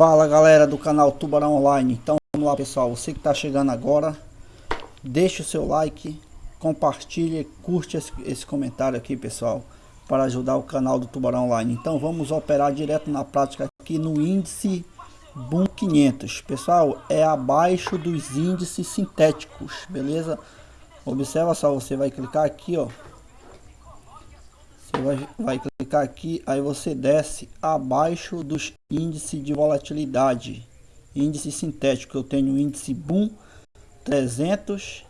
Fala galera do canal Tubarão Online, então vamos lá pessoal, você que está chegando agora, deixe o seu like, compartilhe, curte esse, esse, comentário aqui pessoal, para ajudar o canal do Tubarão Online. Então vamos operar direto na prática aqui no índice Boom 500, pessoal, é abaixo dos índices sintéticos, beleza? Observa só, você vai clicar aqui ó, você vai, vai clicar aqui, aí você desce abaixo dos índices de volatilidade. Índice sintético, eu tenho o índice Boom 300,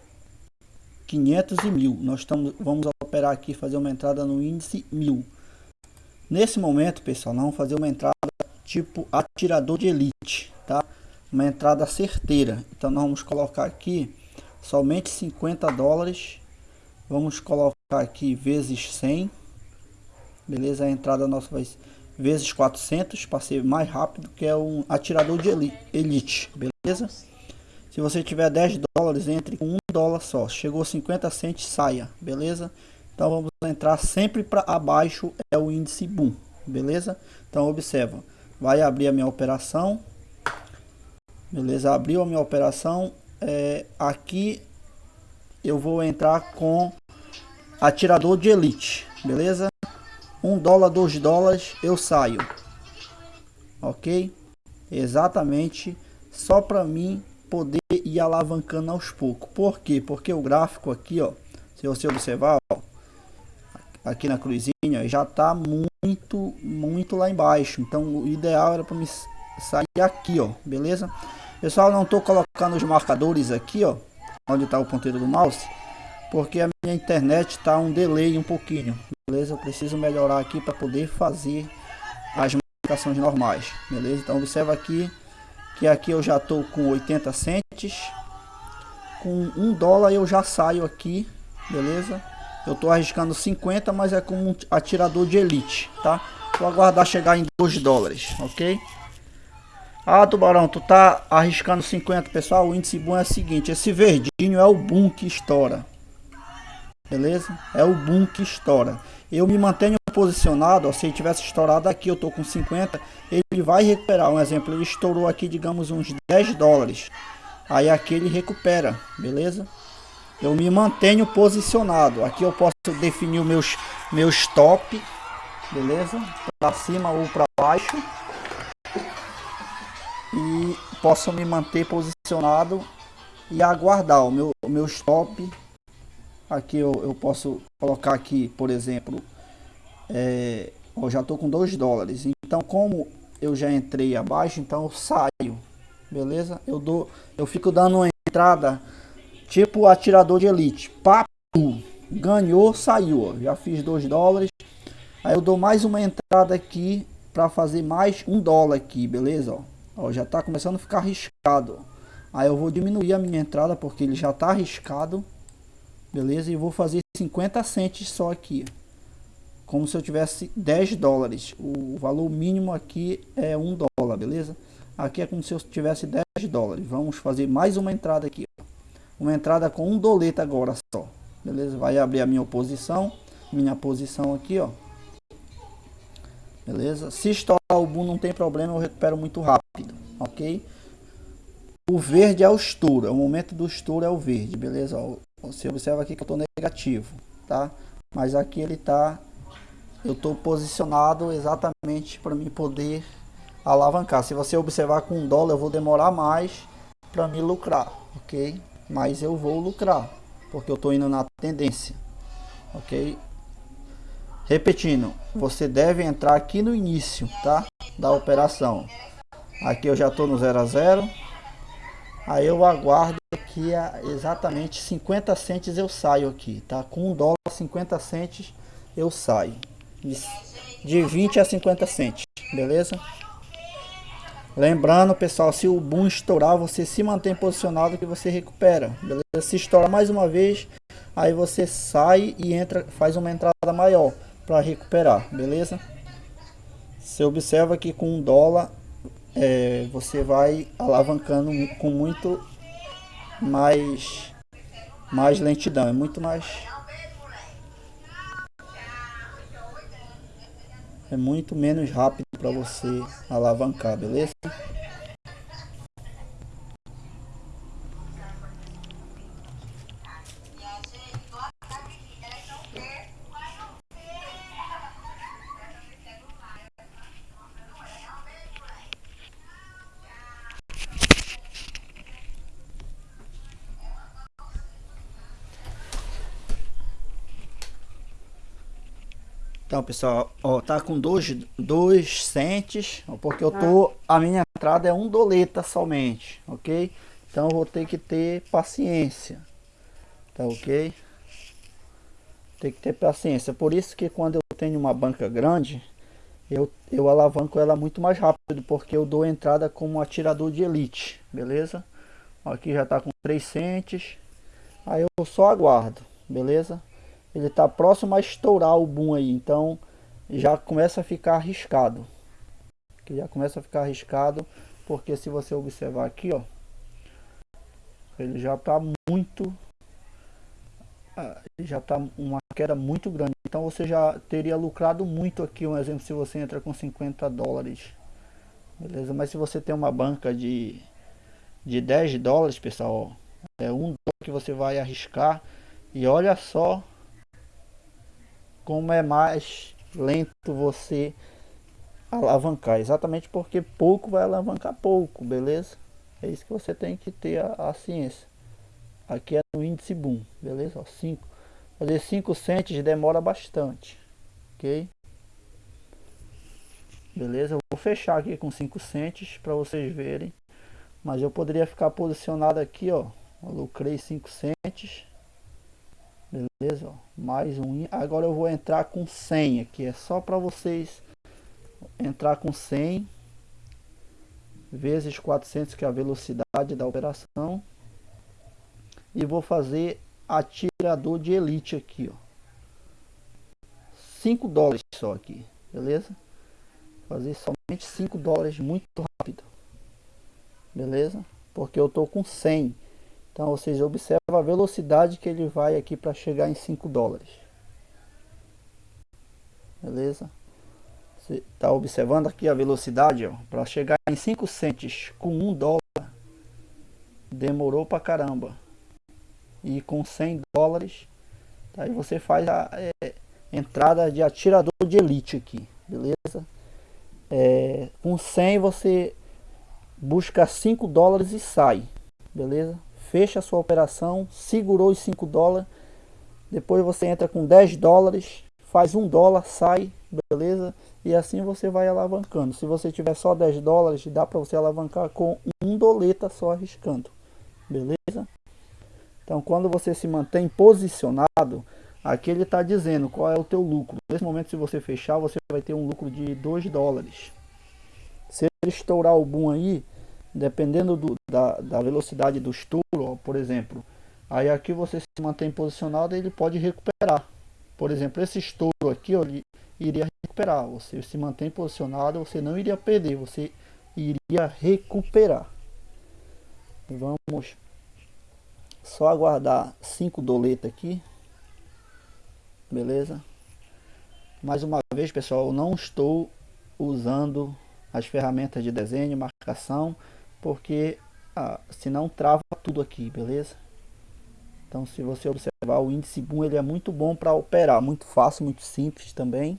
500 e 1000. Nós estamos, vamos operar aqui, fazer uma entrada no índice 1000. Nesse momento, pessoal, vamos fazer uma entrada tipo atirador de elite, tá? Uma entrada certeira. Então nós vamos colocar aqui somente 50 dólares. Vamos colocar aqui vezes 100 beleza? A entrada nossa vai vezes 400 para ser mais rápido, que é um atirador de elite, beleza? Se você tiver 10 dólares, entre com 1 dólar só. Chegou 50 centes, saia, beleza? Então vamos entrar sempre para abaixo, é o índice boom, beleza? Então observa, vai abrir a minha operação, beleza? Abriu a minha operação, é, aqui eu vou entrar com atirador de elite, beleza? 1 dólar, 2 dólares, eu saio. Ok? Exatamente. Só para mim poder ir alavancando aos poucos. Por quê? Porque o gráfico aqui, ó, se você observar, ó, aqui na cruzinha, já tá muito, muito lá embaixo. Então o ideal era para me sair aqui, ó, beleza? Pessoal, não tô colocando os marcadores aqui, ó, onde está o ponteiro do mouse, porque a minha internet tá um delay um pouquinho beleza? Eu preciso melhorar aqui para poder fazer as marcações normais, beleza? Então observa aqui que aqui eu já estou com 80 centes, com 1 dólar eu já saio aqui, beleza? Eu estou arriscando 50, mas é como um atirador de elite, tá? Vou aguardar chegar em 2 dólares, ok? Ah, Tubarão, tu tá arriscando 50, pessoal, o índice bom é o seguinte, esse verdinho é o boom que estoura, beleza? É o boom que estoura. Eu me mantenho posicionado, ó, se ele tivesse estourado aqui, eu tô com 50, ele vai recuperar. Um exemplo, ele estourou aqui, digamos, uns 10 dólares. Aí aqui ele recupera, beleza? Eu me mantenho posicionado. Aqui eu posso definir meus, meu stop, beleza? Para cima ou para baixo. E posso me manter posicionado e aguardar o meu, o meu stop Aqui eu, eu posso colocar aqui, por exemplo, é, eu já estou com 2 dólares. Então, como eu já entrei abaixo, então eu saio, beleza? Eu dou, eu fico dando uma entrada tipo atirador de elite. Papo, ganhou, saiu. Já fiz 2 dólares. Aí eu dou mais uma entrada aqui para fazer mais um dólar aqui, beleza? Ó, já está começando a ficar arriscado. Aí eu vou diminuir a minha entrada porque ele já está arriscado beleza? E vou fazer 50 centes só aqui, como se eu tivesse 10 dólares. O valor mínimo aqui é 1 dólar, beleza? Aqui é como se eu tivesse 10 dólares. Vamos fazer mais uma entrada aqui, uma entrada com um doleta agora só, beleza? Vai abrir a minha posição, minha posição aqui, ó. Beleza? Se estourar o boom não tem problema, eu recupero muito rápido, ok? O verde é o estouro, é o momento do estouro é o verde, beleza? Você observa aqui que eu estou negativo, tá? Mas aqui ele está, eu estou posicionado exatamente para me poder alavancar. Se você observar com um dólar, eu vou demorar mais para me lucrar, ok? Mas eu vou lucrar, porque eu estou indo na tendência, ok? Repetindo, você deve entrar aqui no início, tá? Da operação. Aqui eu já estou no 0 a 0 Aí eu aguardo aqui a exatamente 50 centes eu saio aqui, tá? Com um dólar 50 centes eu saio. De 20 a 50 centes, beleza? Lembrando, pessoal, se o boom estourar, você se mantém posicionado que você recupera, beleza? Se estourar mais uma vez, aí você sai e entra, faz uma entrada maior para recuperar, beleza? Você observa que com um dólar é, você vai alavancando com muito mais mais lentidão, é muito mais é muito menos rápido para você alavancar, beleza? Então, pessoal, ó, tá com dois, dois centes, porque eu tô, a minha entrada é um doleta somente, ok? Então eu vou ter que ter paciência, tá ok? Tem que ter paciência, por isso que quando eu tenho uma banca grande, eu, eu alavanco ela muito mais rápido, porque eu dou entrada como atirador de elite, beleza? Aqui já tá com 3 centes, aí eu só aguardo, beleza? Ele está próximo a estourar o boom aí, então já começa a ficar arriscado. Que já começa a ficar arriscado, porque se você observar aqui, ó, ele já está muito ah, já está uma queda muito grande. Então você já teria lucrado muito aqui, um exemplo, se você entra com 50 dólares. Beleza? Mas se você tem uma banca de, de 10 dólares, pessoal, ó, é um dólar que você vai arriscar. E olha só como é mais lento você alavancar. Exatamente porque pouco vai alavancar pouco, beleza? É isso que você tem que ter a, a ciência. Aqui é no índice boom, beleza? Ó, cinco. Fazer 5 centes demora bastante, ok? Beleza? Eu vou fechar aqui com 5 centes para vocês verem. Mas eu poderia ficar posicionado aqui, ó. Lucrei 5 centes beleza? Ó, mais um agora eu vou entrar com 100 aqui. É só para vocês entrar com 100 vezes 400 que é a velocidade da operação. E vou fazer atirador de elite aqui ó. 5 dólares só aqui beleza? Fazer somente 5 dólares muito rápido beleza? Porque eu tô com 100 então vocês observam a velocidade que ele vai aqui para chegar em 5 dólares. Beleza? Você está observando aqui a velocidade para chegar em 5 centes com 1 dólar. Demorou para caramba. E com 100 dólares, aí você faz a é, entrada de atirador de elite aqui, beleza? É, com 100 você busca 5 dólares e sai, beleza? Fecha a sua operação, segurou os 5 dólares, depois você entra com 10 dólares, faz 1 dólar, sai, beleza? E assim você vai alavancando. Se você tiver só 10 dólares, dá para você alavancar com um doleta só arriscando, beleza? Então quando você se mantém posicionado, aqui ele está dizendo qual é o teu lucro. Nesse momento se você fechar, você vai ter um lucro de 2 dólares. Se ele estourar o boom aí, dependendo do, da, da velocidade do estouro, ó, por exemplo, aí aqui você se mantém posicionado ele pode recuperar. Por exemplo, esse estouro aqui ó, ele iria recuperar. Você se mantém posicionado, você não iria perder, você iria recuperar. Vamos só aguardar 5 doletas aqui. Beleza? Mais uma vez, pessoal, eu não estou usando as ferramentas de desenho, marcação porque ah, senão trava tudo aqui, beleza? Então se você observar o índice boom ele é muito bom para operar, muito fácil, muito simples também.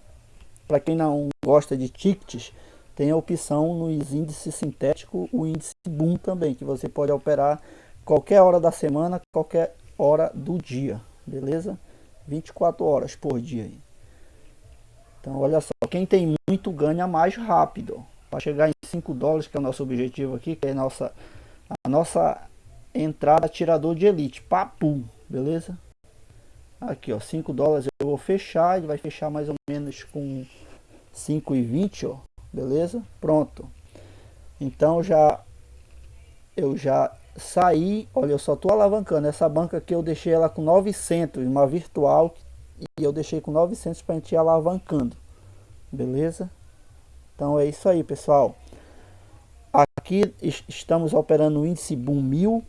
Para quem não gosta de tickets, tem a opção nos índices sintéticos, o índice boom também, que você pode operar qualquer hora da semana, qualquer hora do dia, beleza? 24 horas por dia. Então olha só, quem tem muito ganha mais rápido para chegar em 5 dólares, que é o nosso objetivo aqui, que é a nossa, a nossa entrada tirador de elite, papo, beleza? Aqui, ó, 5 dólares eu vou fechar, ele vai fechar mais ou menos com 5,20, ó, beleza? Pronto. Então já eu já saí, olha, eu só tô alavancando essa banca aqui, eu deixei ela com 900, uma virtual, e eu deixei com 900 para a gente ir alavancando, beleza? Então é isso aí, pessoal. Aqui estamos operando o índice Boom 1000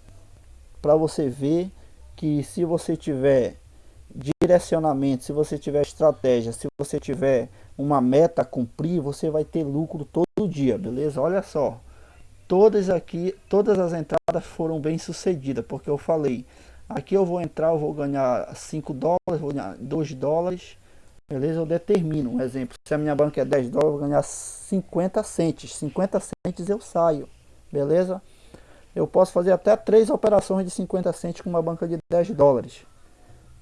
para você ver que se você tiver direcionamento, se você tiver estratégia, se você tiver uma meta a cumprir, você vai ter lucro todo dia, beleza? Olha só, todas aqui, todas as entradas foram bem sucedidas, porque eu falei, aqui eu vou entrar, eu vou ganhar 5 dólares, vou ganhar 2 dólares, Beleza? Eu determino, um exemplo, se a minha banca é 10 dólares, eu vou ganhar 50 centes. 50 centes eu saio, beleza? Eu posso fazer até três operações de 50 centes com uma banca de 10 dólares.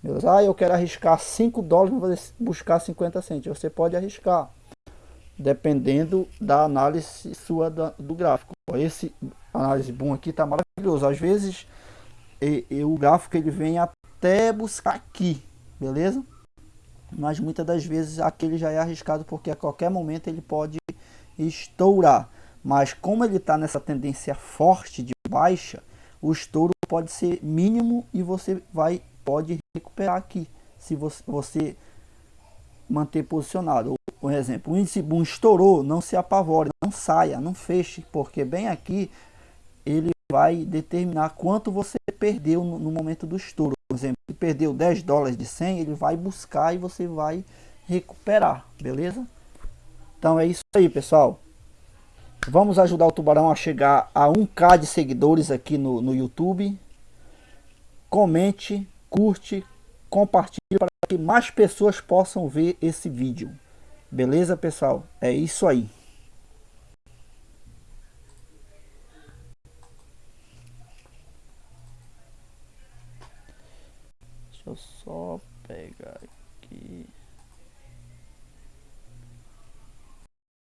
Beleza? Ah, eu quero arriscar 5 dólares para buscar 50 centos. Você pode arriscar, dependendo da análise sua do gráfico. Esse análise boom aqui tá maravilhoso. Às vezes e, e, o gráfico ele vem até buscar aqui, beleza? Mas muitas das vezes aquele já é arriscado porque a qualquer momento ele pode estourar. Mas como ele está nessa tendência forte de baixa, o estouro pode ser mínimo e você vai pode recuperar aqui se você, você manter posicionado. Por exemplo, o índice boom estourou, não se apavore, não saia, não feche, porque bem aqui ele vai determinar quanto você perdeu no, no momento do estouro. Perdeu 10 dólares de 100, ele vai buscar e você vai recuperar, beleza? Então é isso aí, pessoal. Vamos ajudar o Tubarão a chegar a 1k de seguidores aqui no, no YouTube. Comente, curte, compartilhe para que mais pessoas possam ver esse vídeo. Beleza, pessoal? É isso aí. Microsoft